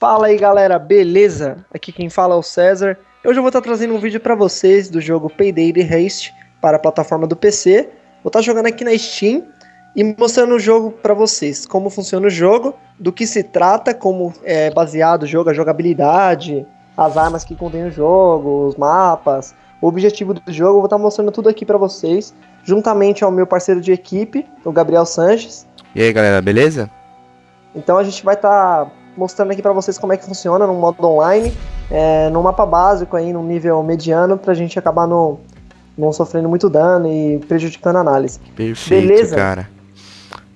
Fala aí galera, beleza? Aqui quem fala é o César. Hoje eu vou estar trazendo um vídeo para vocês do jogo Payday The Haste para a plataforma do PC. Vou estar jogando aqui na Steam e mostrando o jogo para vocês, como funciona o jogo, do que se trata, como é baseado o jogo, a jogabilidade, as armas que contém o jogo, os mapas, o objetivo do jogo. Vou estar mostrando tudo aqui para vocês, juntamente ao meu parceiro de equipe, o Gabriel Sanches. E aí galera, beleza? Então a gente vai estar mostrando aqui para vocês como é que funciona no modo online, é, no mapa básico aí, no nível mediano, pra gente acabar no, não sofrendo muito dano e prejudicando a análise. Perfeito, Beleza? cara.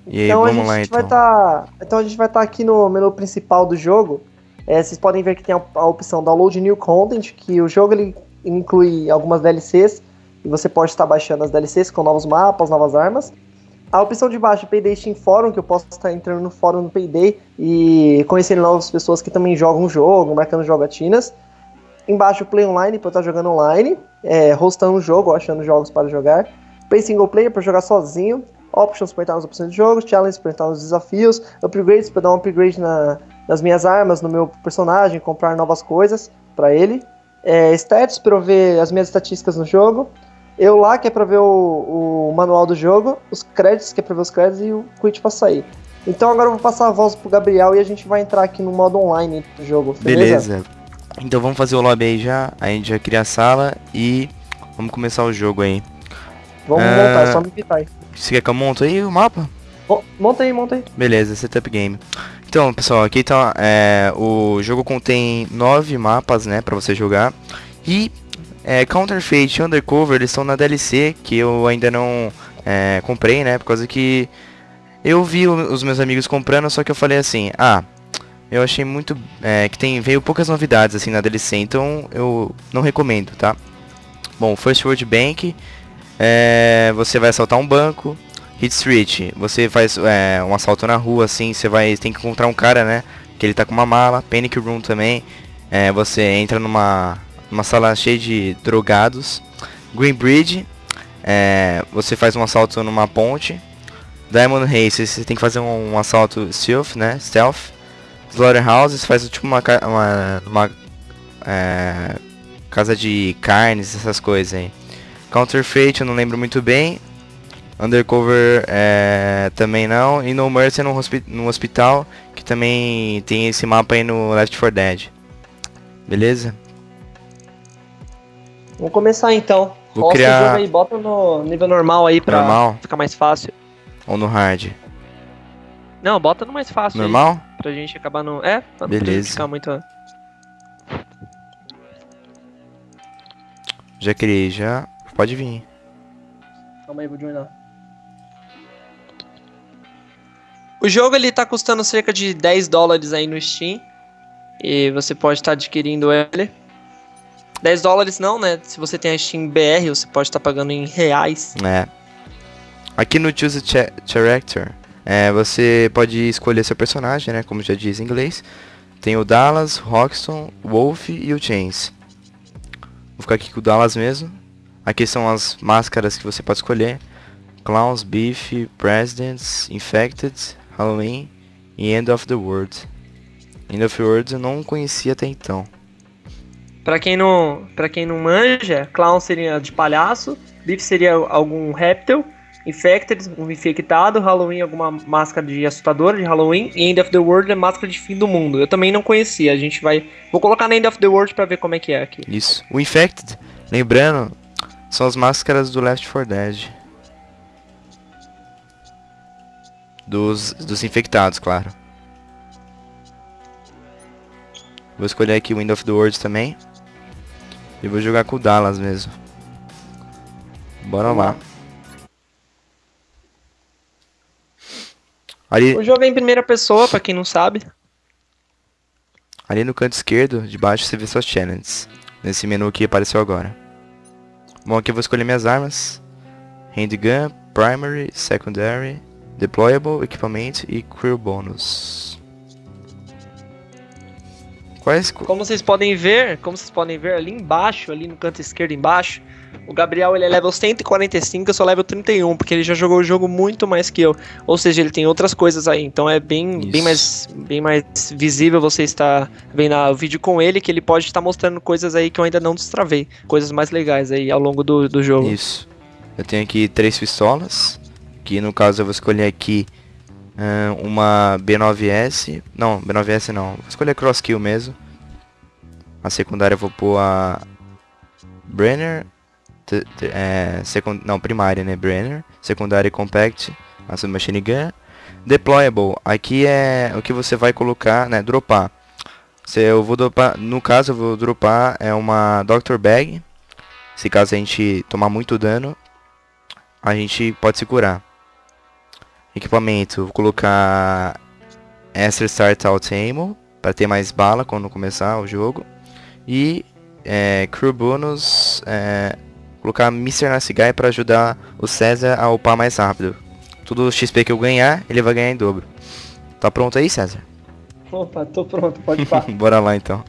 E aí, então, vamos a gente lá, então. Vai tá, então a gente vai estar tá aqui no menu principal do jogo. É, vocês podem ver que tem a, a, opção Download New Content, que o jogo ele inclui algumas DLCs, e você pode estar baixando as DLCs com novos mapas, novas armas. A opção de baixo, Payday Steam Forum, que eu posso estar entrando no fórum do Payday e conhecendo novas pessoas que também jogam o jogo, marcando jogatinas. Embaixo, Play Online, para estar jogando online, é, hostando o jogo, achando jogos para jogar. Play Single Player, para jogar sozinho. Options, para entrar nas opções de jogo. Challenges, para entrar nos desafios. Upgrades, para dar um upgrade na, nas minhas armas, no meu personagem, comprar novas coisas para ele. É, stats, para eu ver as minhas estatísticas no jogo. Eu lá, que é pra ver o, o manual do jogo, os créditos, que é pra ver os créditos, e o quit pra sair. Então agora eu vou passar a voz pro Gabriel e a gente vai entrar aqui no modo online do jogo, beleza? Beleza. Então vamos fazer o lobby aí já, a gente já cria a sala e vamos começar o jogo aí. Vamos uh... montar, é só me invitar aí. Você quer que eu monte aí o mapa? Monta aí, monta aí. Beleza, setup game. Então, pessoal, aqui tá, é, o jogo contém nove mapas, né, pra você jogar. E é, Counterfeit e Undercover, eles estão na DLC, que eu ainda não é, comprei, né? Por causa que eu vi os meus amigos comprando, só que eu falei assim, ah, eu achei muito... É, que tem veio poucas novidades assim na DLC, então eu não recomendo, tá? Bom, First World Bank, é, você vai assaltar um banco. Hit Street, você faz é, um assalto na rua, assim, você vai tem que encontrar um cara, né? Que ele tá com uma mala. Panic Room também, é, você entra numa uma sala cheia de drogados. Green Bridge, é, você faz um assalto numa ponte. Diamond Race, você tem que fazer um, um assalto stealth, né? Stealth. Slaughterhouse, você faz tipo uma, uma, uma é, casa de carnes, essas coisas aí. Counterfeit, eu não lembro muito bem. Undercover é, também não. E No Mercy no, hospi no hospital, que também tem esse mapa aí no Left 4 Dead. Beleza? Vamos começar então. Vou Roça criar... o jogo aí, bota no nível normal aí pra normal. ficar mais fácil. Ou no hard? Não, bota no mais fácil. Normal? Aí, pra gente acabar no. É, pra Beleza. não ficar muito. Já criei, já. Pode vir. Calma aí, vou joinar. O jogo ele tá custando cerca de 10 dólares aí no Steam. E você pode estar tá adquirindo ele. 10 dólares não, né? Se você tem a Steam BR, você pode estar tá pagando em reais. É. Aqui no Choose a Character, é, você pode escolher seu personagem, né? Como já diz em inglês. Tem o Dallas, Roxton, Wolf e o Chains. Vou ficar aqui com o Dallas mesmo. Aqui são as máscaras que você pode escolher. Clowns, Beef, Presidents, Infected, Halloween e End of the World. End of the World eu não conhecia até então. Para quem não, para quem não manja, clown seria de palhaço, beef seria algum réptil, infected, um infectado, Halloween alguma máscara de assustadora de Halloween e End of the World é máscara de fim do mundo. Eu também não conhecia. A gente vai, vou colocar na End of the World para ver como é que é aqui. Isso. O infected, lembrando, são as máscaras do Left 4 Dead. Dos, dos infectados, claro. Vou escolher aqui o End of the World também. E vou jogar com o Dallas mesmo. Bora lá. Ali... O jogo é em primeira pessoa, pra quem não sabe. Ali no canto esquerdo, de baixo, você vê suas challenges. Nesse menu que apareceu agora. Bom, aqui eu vou escolher minhas armas. Handgun, Primary, Secondary, Deployable, Equipamento e Crew Bonus. Quais? Como vocês podem ver, como vocês podem ver ali embaixo, ali no canto esquerdo embaixo, o Gabriel ele é level 145, eu sou level 31, porque ele já jogou o jogo muito mais que eu. Ou seja, ele tem outras coisas aí. Então é bem, bem, mais, bem mais visível você estar vendo o vídeo com ele, que ele pode estar mostrando coisas aí que eu ainda não destravei. Coisas mais legais aí ao longo do, do jogo. Isso. Eu tenho aqui três pistolas, que no caso eu vou escolher aqui uma B9S. Não, B9S não. Vou escolher Cross Kill mesmo. A secundária eu vou pôr a Brenner é, secund não, primária, né, Brenner, secundária Compact, a Submachine Gun, Deployable, aqui é o que você vai colocar, né, dropar. Se eu vou dropar, no caso eu vou dropar é uma Doctor Bag, se caso a gente tomar muito dano, a gente pode se curar. Equipamento, vou colocar Extra Start Out Ammo, para ter mais bala quando começar o jogo. E é, Crew Bonus, é, colocar Mr. Guy para ajudar o César a upar mais rápido. Tudo XP que eu ganhar, ele vai ganhar em dobro. Tá pronto aí, César? Opa, tô pronto, pode ir Bora lá então.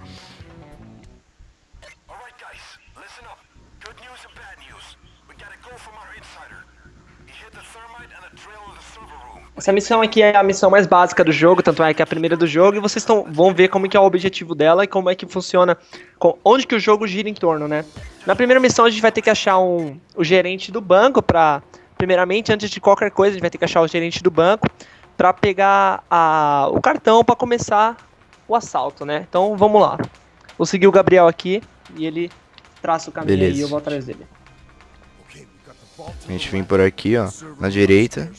Essa missão aqui é a missão mais básica do jogo, tanto é que é a primeira do jogo, e vocês tão, vão ver como que é o objetivo dela e como é que funciona, com, onde que o jogo gira em torno, né? Na primeira missão a gente vai ter que achar um, o gerente do banco pra, primeiramente, antes de qualquer coisa, a gente vai ter que achar o gerente do banco para pegar a, o cartão para começar o assalto, né? Então vamos lá. Vou seguir o Gabriel aqui e ele traça o caminho Beleza. e eu vou atrás dele. A gente vem por aqui, ó, na direita.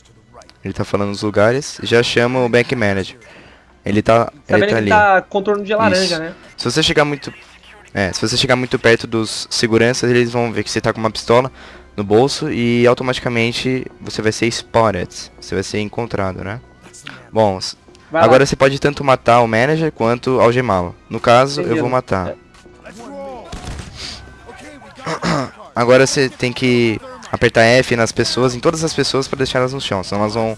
Ele tá falando os lugares. Já chama o Bank Manager. Ele tá, tá ele tá ali. tá contorno de laranja, Isso. né? Se você chegar muito... É, se você chegar muito perto dos seguranças, eles vão ver que você tá com uma pistola no bolso e automaticamente você vai ser spotted. Você vai ser encontrado, né? Bom, vai agora lá. você pode tanto matar o manager quanto algemá-lo. No caso, Entendi. eu vou matar. É. Agora você tem que apertar F nas pessoas, em todas as pessoas para deixar elas no chão, senão elas vão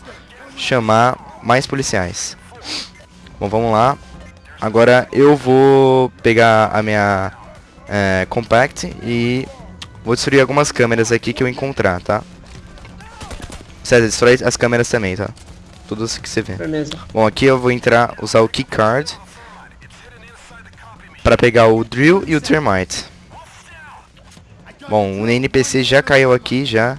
chamar mais policiais. Bom, vamos lá. Agora eu vou pegar a minha é, Compact e vou destruir algumas câmeras aqui que eu encontrar, tá? César, destrói as câmeras também, tá? Tudo que você vê. Beleza. Bom, aqui eu vou entrar, usar o Keycard para pegar o Drill e o Termite. Bom, o NPC já caiu aqui já.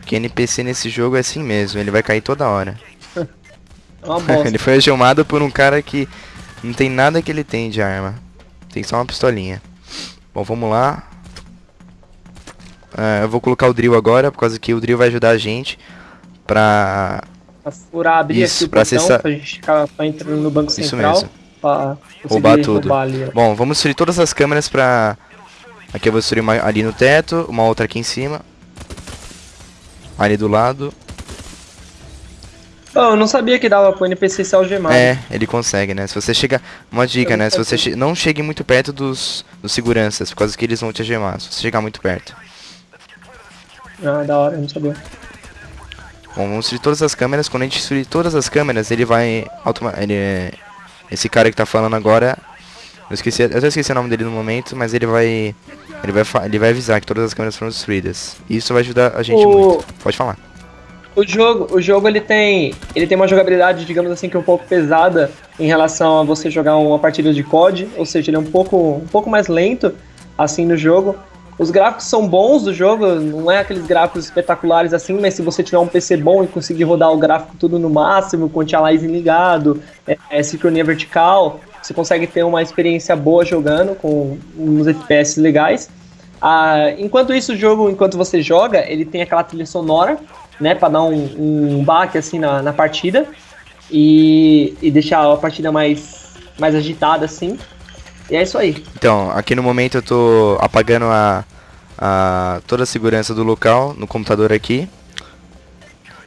Porque NPC nesse jogo é assim mesmo, ele vai cair toda hora. ele foi chamado por um cara que não tem nada que ele tem de arma. Tem só uma pistolinha. Bom, vamos lá. Uh, eu vou colocar o drill agora, por causa que o drill vai ajudar a gente pra... Pra furar, abrir Isso, aqui pra acessar... pra gente ficar entrando no banco central. Isso mesmo. Pra roubar tudo. Bom, vamos destruir todas as câmeras pra Aqui eu vou destruir uma ali no teto, uma outra aqui em cima. Ali do lado. Oh, eu não sabia que dava pro NPC se algemar. É, ele consegue, né? Se você chega... Uma dica, né? Se você che... não chegue muito perto dos, dos seguranças, por causa que eles vão te algemar. Se você chegar muito perto. Ah, da hora, eu não sabia. Bom, vamos destruir todas as câmeras. Quando a gente destruir todas as câmeras, ele vai... Automa... Ele... É, esse cara que tá falando agora eu esqueci, eu até esqueci o nome dele no momento, mas ele vai ele vai ele vai avisar que todas as câmeras foram destruídas. E isso vai ajudar a gente o... muito. Pode falar. O jogo, o jogo ele tem, ele tem uma jogabilidade, digamos assim, que é um pouco pesada em relação a você jogar uma partida de COD, ou seja, ele é um pouco, um pouco mais lento assim no jogo. Os gráficos são bons do jogo, não é aqueles gráficos espetaculares assim, mas se você tiver um PC bom e conseguir rodar o gráfico tudo no máximo, com o anti-aliasing ligado, é, é, sincronia vertical, você consegue ter uma experiência boa jogando com uns FPS legais. Ah, enquanto isso, o jogo, enquanto você joga, ele tem aquela trilha sonora, né, para dar um, um baque assim na, na partida e, e deixar a partida mais, mais agitada assim. E é isso aí. Então, aqui no momento eu tô apagando a, a toda a segurança do local no computador aqui.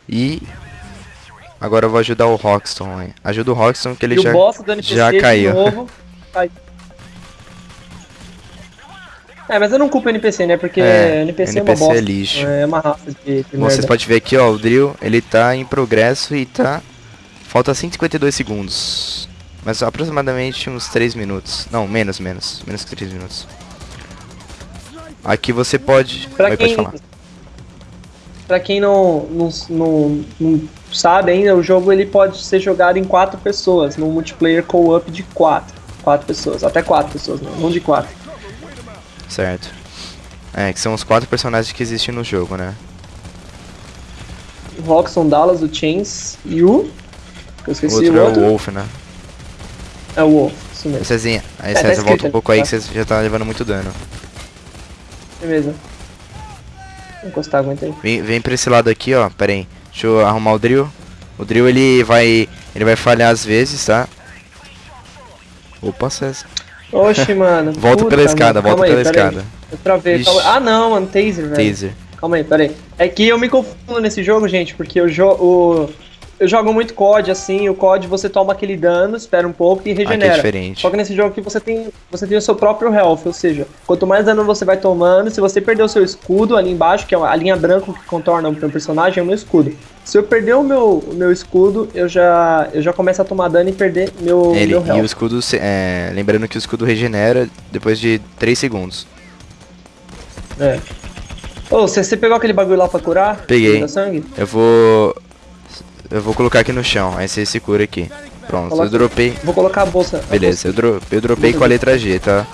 E Agora eu vou ajudar o Roxton, hein? Ajuda o Roxton que ele e já, já caiu. Novo, É, mas eu não culpo o NPC, né? Porque é, NPC, NPC é uma bosta. é lixo. É uma raça de, de Vocês podem ver aqui, ó, o Drill, ele tá em progresso e tá... Falta 152 segundos. Mas aproximadamente uns 3 minutos. Não, menos, menos. Menos que 3 minutos. Aqui você pode... Pra quem... Pode pra quem não, não, não, não, sabe ainda, o jogo ele pode ser jogado em 4 pessoas, no multiplayer co-op de 4. 4 pessoas, até 4 pessoas, não, não de 4. Certo. É, que são os 4 personagens que existem no jogo, né? O Roxon, Dallas, o Chains e o... Eu esqueci o outro. O outro. é o Wolf, né? É o Wolf, isso mesmo. Cezinha, aí é, tá volta um pouco tá? aí que você já tá levando muito dano. Beleza. Vou encostar, aguenta aí. Vem, vem pra esse lado aqui, ó. Pera aí. Deixa eu arrumar o drill. O drill ele vai. Ele vai falhar às vezes, tá? Opa, César. Oxe, mano. volta pela escada, volta pela aí, escada. Eu travei. Ah não, mano, taser, velho. Taser. Calma aí, pera aí. É que eu me confundo nesse jogo, gente, porque o jogo eu jogo muito COD, assim, o COD você toma aquele dano, espera um pouco e regenera. Ah, que é diferente. Só que nesse jogo aqui você tem, você tem o seu próprio health, ou seja, quanto mais dano você vai tomando, se você perder o seu escudo ali embaixo, que é a linha branca que contorna o meu personagem, é o meu escudo. Se eu perder o meu, o meu escudo, eu já, eu já começo a tomar dano e perder meu, Ele, meu health. E o escudo, é, lembrando que o escudo regenera depois de 3 segundos. É. Ô, oh, você, você pegou aquele bagulho lá pra curar? Peguei. Eu vou... Eu vou colocar aqui no chão, aí você se cura aqui. Pronto, Coloca. eu dropei. Vou colocar a bolsa. Beleza, a bolsa. Eu, dro eu dropei com a letra G, tá?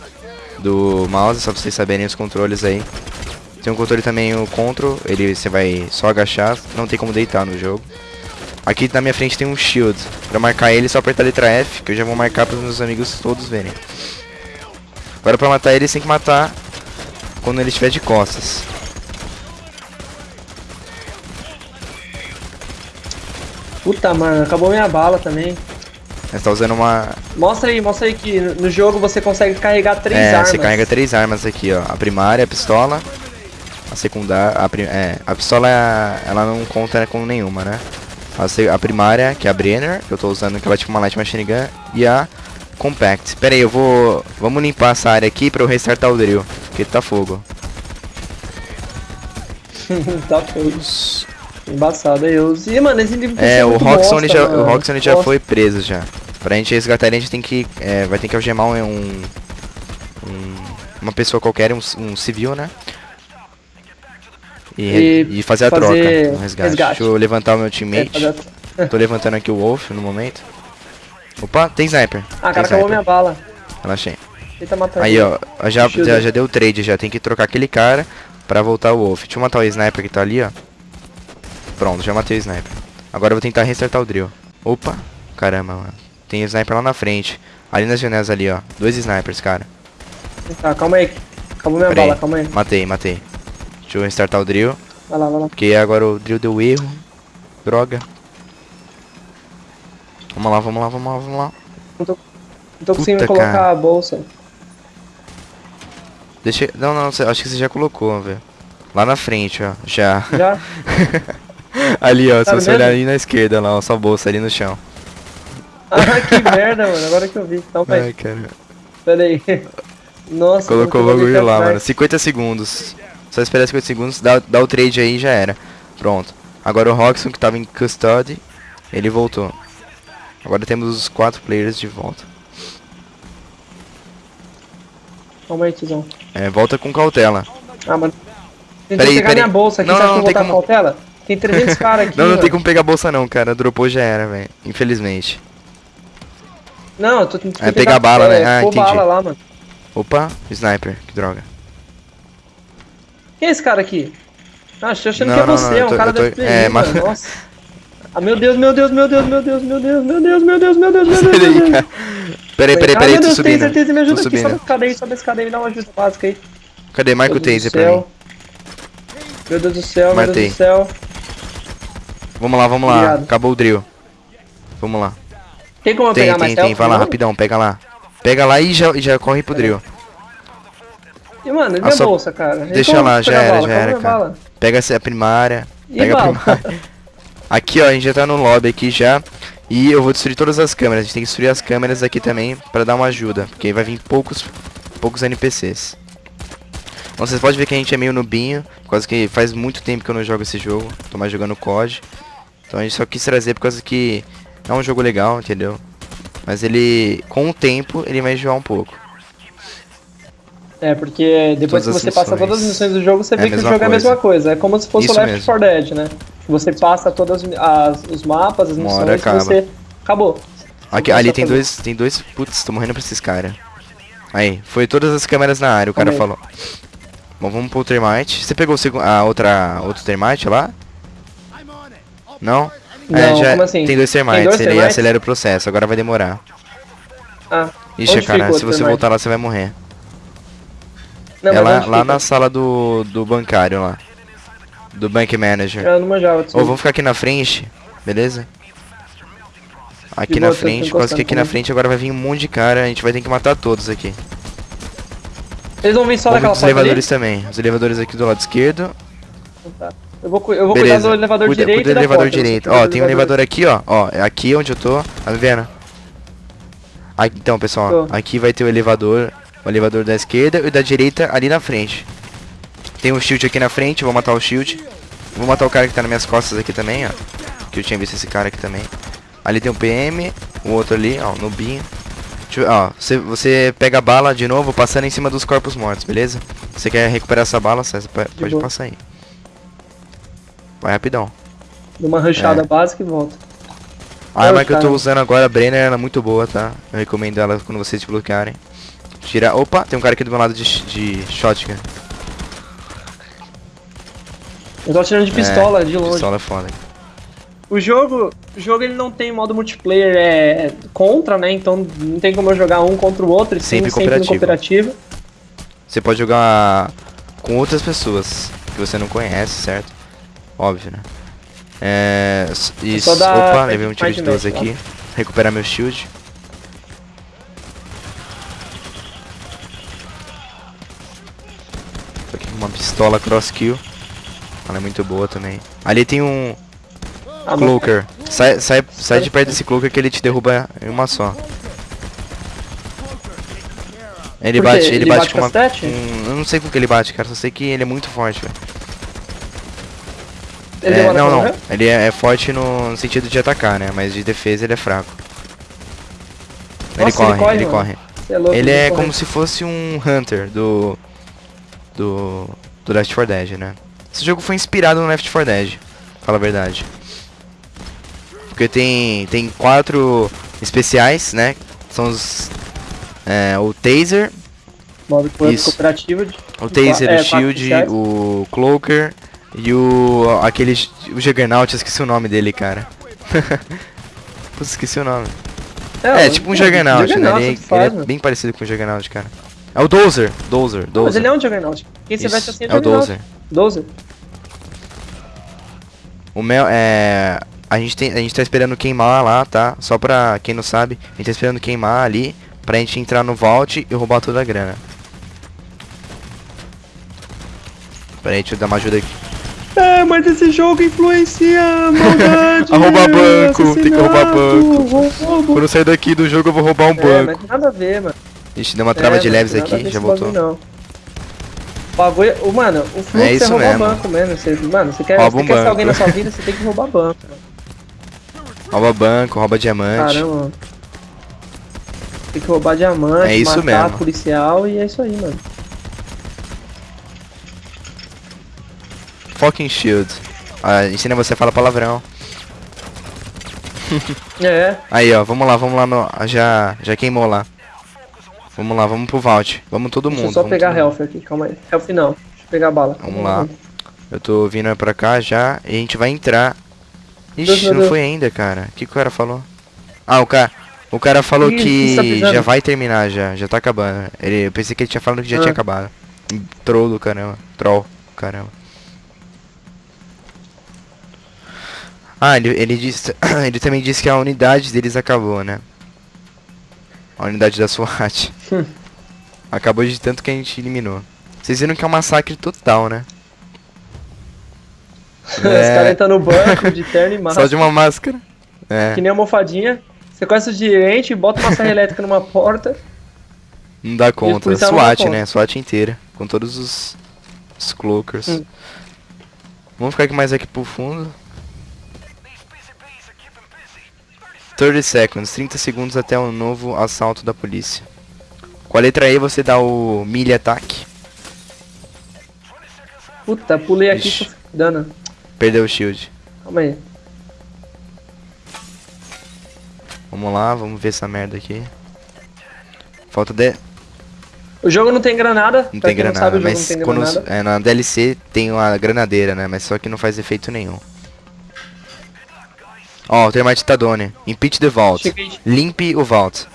Do mouse, só pra vocês saberem os controles aí. Tem um controle também, o control, ele você vai só agachar, não tem como deitar no jogo. Aqui na minha frente tem um shield. Pra marcar ele, só apertar a letra F, que eu já vou marcar para os meus amigos todos verem. Agora pra matar ele, você tem que matar quando ele estiver de costas. Puta, mano, acabou minha bala também. Você tá usando uma... Mostra aí, mostra aí que no jogo você consegue carregar três é, armas. você carrega três armas aqui, ó. A primária, a pistola, a secundária... A, prim... é, a pistola, ela não conta com nenhuma, né? A, a primária, que é a Brenner, que eu tô usando, que ela é tipo uma Light Machine Gun, e a Compact. Pera aí, eu vou... Vamos limpar essa área aqui pra eu restartar o drill, porque tá fogo. tá fogo. Embaçado aí, eu... E, mano, esse livro É, o Roxon já, o Roxon já foi preso já. Pra gente resgatar ele, a gente tem que... É, vai ter que algemar um... um uma pessoa qualquer, um, um civil, né? E, e, e fazer a fazer troca, um resgate. resgate. Deixa eu levantar o meu teammate. É, Tô levantando aqui o Wolf no momento. Opa, tem sniper. Ah, cara, acabou minha bala. Relaxei. Aí, ó, já, já, já deu trade, já tem que trocar aquele cara pra voltar o Wolf. Deixa eu matar o sniper que tá ali, ó. Pronto, já matei o sniper. Agora eu vou tentar restartar o drill. Opa, caramba, mano. Tem sniper lá na frente. Ali nas janelas ali, ó. Dois snipers, cara. Tá, calma aí. Acabou minha Pera bala, aí. calma aí. Matei, matei. Deixa eu restartar o drill. Vai lá, vai lá. Porque agora o drill deu erro. Droga. Vamos lá, vamos lá, vamos lá, vamos lá. Não tô, não tô conseguindo colocar cara. a bolsa. Deixa. Não, não, acho que você já colocou, velho. Lá na frente, ó. Já. Já? ali, ó, tá se você olhar ali na esquerda, lá, ó, sua bolsa ali no chão. Ah, que merda, mano, agora que eu vi. Então, Ai, cara. Pera aí. Nossa, Colocou o bagulho lá, mano. 50 segundos. Só esperar 50 segundos, dá, dá o trade aí e já era. Pronto. Agora o Roxon, que tava em custody, ele voltou. Agora temos os quatro players de volta. Calma aí, tizão. É, volta com cautela. Ah, mano. Tentei peraí, pegar peraí. minha bolsa aqui, não, não, não tem como... cautela? Tem 300 caras aqui. não, não mano. tem como pegar a bolsa não, cara. Dropou já era, velho. Infelizmente. Não, eu tô tentando é, pegar bala, né? É, ah, entendi. bala lá, mano. Opa, sniper. Que droga. Quem é esse cara aqui? Ah, achando que é você, não, é um tô, cara tô, da FBI, é, mas... Nossa. Ah, meu Deus, meu Deus, meu Deus, meu Deus, meu Deus, meu Deus, meu Deus, meu Deus, meu Deus, meu Deus. Peraí, peraí, peraí, tô subindo. Taser, me ajuda aqui, sobe a escada aí, sobe a escada aí, me dá uma ajuda básica aí. Cadê? Marca o taser pra mim. Meu Deus do céu, Matei. meu Deus do céu. Vamos lá, vamos lá. Obrigado. Acabou o drill. Vamos lá. Tem como tem, pegar tem, Tem, vai lá, rapidão, pega lá. Pega lá e já, já corre pro drill. E mano, e minha bolsa, cara? Deixa lá, já era, já era, cara. Bala? Pega a primária. E pega bala? a primária. aqui, ó, a gente já tá no lobby aqui já. E eu vou destruir todas as câmeras. A gente tem que destruir as câmeras aqui também pra dar uma ajuda. Porque vai vir poucos, poucos NPCs. Bom, vocês podem ver que a gente é meio nubinho, por causa que faz muito tempo que eu não jogo esse jogo, tô mais jogando COD. Então a gente só quis trazer por causa que é um jogo legal, entendeu? Mas ele, com o tempo, ele vai enjoar um pouco. É, porque depois todas que você passa todas as missões do jogo, você é vê que o jogo coisa. é a mesma coisa. É como se fosse o Left 4 Dead, né? Você passa todos os mapas, as missões, e você... Acabou. Aqui, ali tem dois, tem dois... Putz, tô morrendo pra esses caras. Aí, foi todas as câmeras na área, o cara falou. Bom, vamos pro termite. Você pegou a outra, outro termite lá? Não? Não, é, já assim? tem dois termites, ele acelera o processo, agora vai demorar. Ah, Ixi, cara, se você voltar lá, você vai morrer. Não, é lá, lá na sala do, do bancário lá. Do bank manager. Eu não manjava, Ou vamos ficar aqui na frente, beleza? Aqui na frente, quase que aqui na frente agora vai vir um monte de cara, a gente vai ter que matar todos aqui. Eles vão vir só Vamos daquela os elevadores ali? também. Os elevadores aqui do lado esquerdo. Tá. Eu vou, eu vou cuidar do elevador cuida, direito. Cuida do elevador porta, direito. Ó, tem um elevador aqui, ó. Ó, é aqui onde eu tô. Tá vendo? Aqui, então, pessoal, tô. aqui vai ter o elevador. O elevador da esquerda e da direita ali na frente. Tem um shield aqui na frente, vou matar o shield. Vou matar o cara que tá nas minhas costas aqui também, ó. Que eu tinha visto esse cara aqui também. Ali tem um PM, o outro ali, ó, no binho. ó, você, você pega a bala de novo, passando em cima dos corpos mortos, beleza? Você quer recuperar essa bala, você pode passar aí. Vai rapidão. Uma rushada é. básica e volta. A arma que eu tô usando agora, a Brenner, ela é muito boa, tá? Eu recomendo ela quando vocês desbloquearem. Tira... Opa, tem um cara aqui do meu lado de, de shotgun. Eu tô atirando de pistola, é, de longe. Pistola é foda. O jogo, o jogo ele não tem modo multiplayer é, contra, né? Então não tem como eu jogar um contra o outro, sempre, sempre cooperativo. cooperativo. Você pode jogar com outras pessoas que você não conhece, certo? Óbvio, né? É. Isso. Opa, levei um tiro de 12 aqui. Recuperar meu shield. Tô aqui com uma pistola cross kill. Ela é muito boa também. Ali tem um. Ah, Cloaker. Sai, sai, sai de perto desse Cloaker que ele te derruba em uma só. Ele bate, ele, ele bate, bate com uma. Um, eu não sei com que ele bate, cara. Só sei que ele é muito forte, velho. É, não, não. Ele é, é, forte no, no, sentido de atacar, né? Mas de defesa ele é fraco. Nossa, ele corre, ele corre. Ele, corre. É louco, ele é corre. como se fosse um Hunter do. Do. Do Left 4 Dead, né? Esse jogo foi inspirado no Left 4 Dead. Fala a verdade. Porque tem. Tem quatro especiais, né? São os. É, o Taser. Modo cooperativo. De, o Taser, é, o Shield, o Cloaker e o. aquele. O Juggernaut, eu esqueci o nome dele, cara. Putz, esqueci o nome. É, é tipo um Juggernaut, né? Ele, é, faz, ele é bem parecido com o Juggernaut, cara. É o Dozer, Dozer, Dozer. Mas ele é um Juggernaut. Quem se veste assim é, é o Dozer. Dozer. O Mel é. A gente, tem, a gente tá esperando queimar lá, tá? Só pra quem não sabe, a gente tá esperando queimar ali pra gente entrar no vault e roubar toda a grana. Pera aí, deixa eu dar uma ajuda aqui. É, mas esse jogo influencia a maldade. roubar banco, tem que roubar banco. Roubo. Quando eu sair daqui do jogo eu vou roubar um é, banco. Mas nada a ver, mano. Ixi, deu uma trava é, de leves aqui, já voltou. Não. O bagulho, o, mano, o fluxo é, isso é roubar mesmo. banco mesmo. Você, mano, você quer, você um quer ser alguém na sua vida, você tem que roubar banco. Rouba banco, rouba diamante. Caramba. Tem que roubar diamante, é isso matar mesmo. policial e é isso aí, mano. Fucking shield. Ah, ensina você a falar palavrão. é. Aí, ó, vamos lá, vamos lá no. Já, já queimou lá. Vamos lá, vamos pro vault. Vamos todo mundo. Deixa eu só pegar health aqui, calma aí. Health não. Deixa eu pegar a bala. Vamos lá. Eu tô vindo pra cá já e a gente vai entrar. Ixi, Deus, não foi ainda, cara. O que, que o cara falou? Ah, o cara. O cara falou Ih, que tá já vai terminar já, já tá acabando. Ele, eu pensei que ele tinha falado que já ah. tinha acabado. Troll do caramba. Troll, caramba. Ah, ele, ele, disse, ele também disse que a unidade deles acabou, né? A unidade da SWAT. acabou de tanto que a gente eliminou. Vocês viram que é um massacre total, né? É... Os caras entram no banco de terno e máscara. Só de uma máscara. É. Que nem almofadinha. Sequestra de gerente, bota uma serra elétrica numa porta. Não dá conta. SWAT, né? SWAT inteira. Com todos os, os cloakers. Hum. Vamos ficar aqui mais aqui pro fundo. 30 seconds, 30 segundos até o novo assalto da polícia. Com a letra E você dá o milha ataque. Puta, pulei aqui Ixi. dano. Perdeu o shield. Calma aí. Vamos lá, vamos ver essa merda aqui. Falta de... O jogo não tem granada. Não tem granada, não sabe, mas tem quando granada. É, na DLC tem uma granadeira, né? Mas só que não faz efeito nenhum. Ó, oh, Termite Tadone. Impeach the vault. Cheguei. Limpe o vault.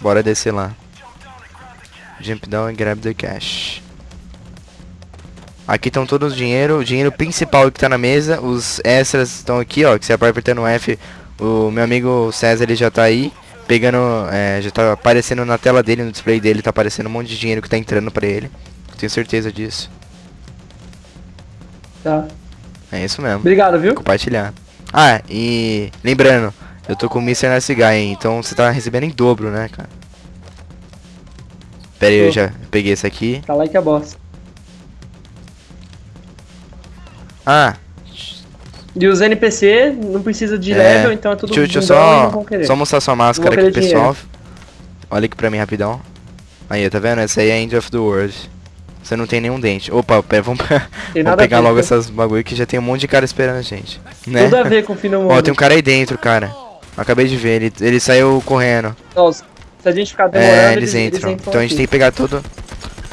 Bora descer lá. Jump down and grab the cash. Aqui estão todos os dinheiro, o dinheiro principal que está na mesa, os extras estão aqui, ó, que você apertando F, o meu amigo César ele já está aí, pegando, é, já está aparecendo na tela dele, no display dele, está aparecendo um monte de dinheiro que está entrando para ele. Tenho certeza disso. Tá. É isso mesmo. Obrigado, viu? Compartilhar. Ah, e lembrando, eu tô com o Mr. Nice Guy, então você tá recebendo em dobro, né, cara? Pera aí, eu já peguei esse aqui. Tá lá que é boss. Ah. E os NPC não precisa de é. level, então é tudo Deixa, deixa eu só, só mostrar sua máscara aqui, pessoal. Olha aqui pra mim rapidão. Aí, tá vendo? Essa aí é End of the World. Você não tem nenhum dente. Opa, pera, vamos, vamos pegar logo essas bagulho que já tem um monte de cara esperando a gente. Né? Tudo a ver com o fim do mundo. Ó, tem um cara aí dentro, cara. Acabei de ver, ele, ele saiu correndo. Nossa, se a gente ficar demorando, é, eles, eles entram. Eles entram então a gente tem que pegar tudo.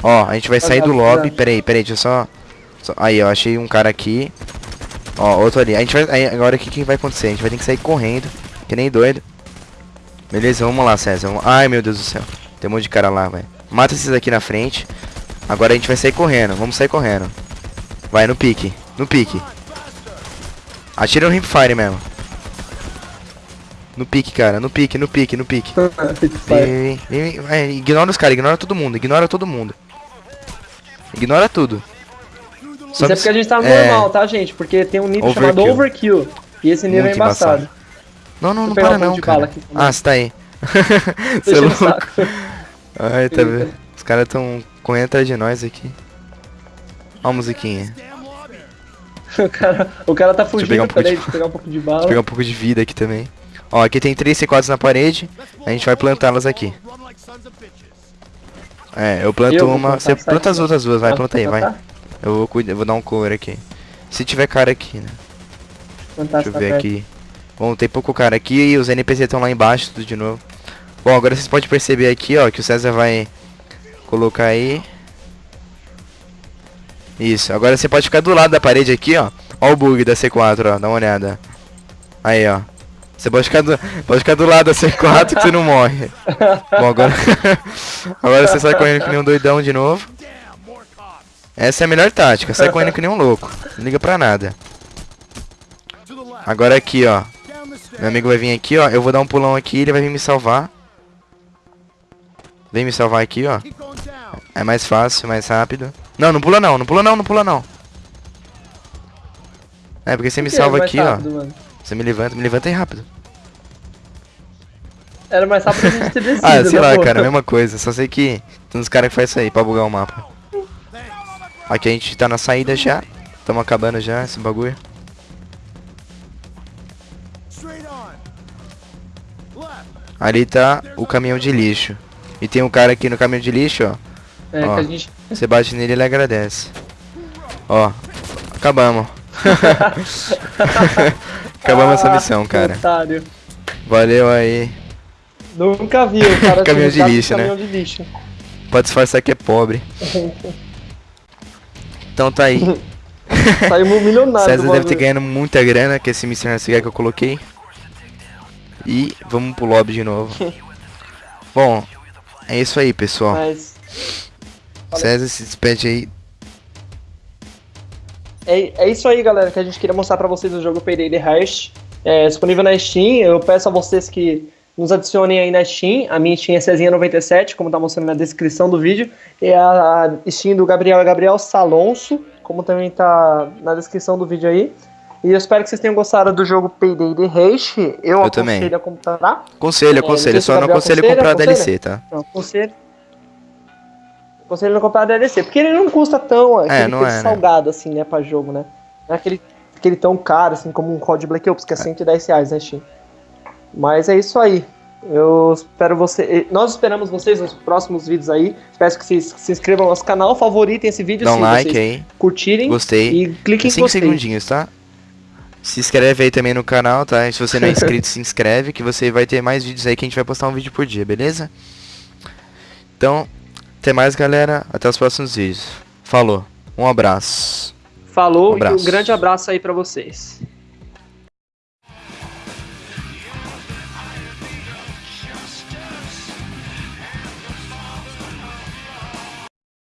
Ó, a gente vai sair do lobby. Peraí, peraí, deixa eu só... só... Aí, ó, achei um cara aqui. Ó, outro ali. A gente vai... Aí, agora o que, que vai acontecer? A gente vai ter que sair correndo, que nem doido. Beleza, vamos lá, César. Vamos... Ai, meu Deus do céu. Tem um monte de cara lá, velho. Mata esses aqui na frente. Agora a gente vai sair correndo. Vamos sair correndo. Vai, no pique. No pique. Atira no hipfire mesmo. No pique, cara. No pique, no pique, no pique. vem, vem, vem, ignora os caras, ignora todo mundo, ignora todo mundo. Ignora tudo. Só Isso é porque a gente tá é... normal, tá, gente? Porque tem um nível overkill. chamado Overkill. E esse nível Muito é embaçado. embaçado. Não, não, não para um não, cara. ah, você tá aí. você é louco. Ai, tá vendo? Os caras tão correndo atrás de nós aqui. Ó a musiquinha. o, cara, o cara tá fugindo, um peraí, de... pegar um pouco de bala. Deixa eu pegar um pouco de vida aqui também. Ó, aqui tem três C4s na parede. A gente vai plantá-las aqui. É, eu planto eu uma. Você planta as outras duas, vai, planta aí, vai. Eu vou, cuidar, vou dar um cover aqui. Se tiver cara aqui, né? Deixa eu ver aqui. Bom, tem pouco cara aqui e os NPC estão lá embaixo, tudo de novo. Bom, agora vocês podem perceber aqui, ó, que o César vai colocar aí. Isso, agora você pode ficar do lado da parede aqui, ó. Ó o bug da C4, ó, dá uma olhada. Aí, ó. Você pode ficar do, pode ficar do lado da C4 que você não morre. Bom, agora... agora você sai correndo que nem um doidão de novo. Essa é a melhor tática, sai correndo que nem um louco. Não liga pra nada. Agora aqui, ó. Meu amigo vai vir aqui, ó. Eu vou dar um pulão aqui, ele vai vir me salvar. Vem me salvar aqui, ó. É mais fácil, mais rápido. Não, não pula não, não pula não, não pula não. É, porque você me salva aqui, rápido, ó. Mano? Você me levanta, me levanta aí rápido. Era mais rápido a gente ter descido, Ah, sei né, lá, cara, mesma coisa. Só sei que tem uns caras que faz isso aí pra bugar o mapa. Aqui a gente tá na saída já. Tamo acabando já esse bagulho. Ali tá o caminhão de lixo. E tem um cara aqui no caminhão de lixo, ó. É, ó, que a gente... Você bate nele e ele agradece. Ó, acabamos. acabamos ah, essa missão, cara. Otário. Valeu aí. Nunca vi o cara caminhão de lixo, né? De lixo. Pode disfarçar que é pobre. Então tá aí. Saímos milionário. César deve ter ganhando muita grana com esse Mr. Cigar que eu coloquei. E vamos pro lobby de novo. Bom, é isso aí, pessoal. Mas... César se despede aí. É, é isso aí, galera, que a gente queria mostrar pra vocês o jogo Payday The Heist. É disponível na Steam. Eu peço a vocês que nos adicionem aí na Steam. A minha Steam é Cezinha97, como tá mostrando na descrição do vídeo. E a Steam do Gabriel é Gabriel Salonso, como também tá na descrição do vídeo aí. E eu espero que vocês tenham gostado do jogo Payday The Haste. Eu, eu aconselho também. a comprar. Conselho, aconselho. É, só não aconselho comprar a DLC, tá? Não, aconselho. Aconselho não comprar a DLC. Porque ele não custa tão é, aquele não é, né? salgado né? assim, né, pra jogo, né? Não é aquele aquele tão caro assim como um COD Black Ops, que é 110 reais, né, Steam? Mas é isso aí. Eu espero você. Nós esperamos vocês nos próximos vídeos aí. Peço que vocês se inscrevam no nosso canal, favoritem esse vídeo, Dá um like aí. curtirem. Gostei. E cliquem em 5 segundinhos, tá? Se inscreve aí também no canal, tá? E se você não é inscrito, se inscreve que você vai ter mais vídeos aí que a gente vai postar um vídeo por dia, beleza? Então, até mais, galera. Até os próximos vídeos. Falou. Um abraço. Falou um abraço. e um grande abraço aí para vocês.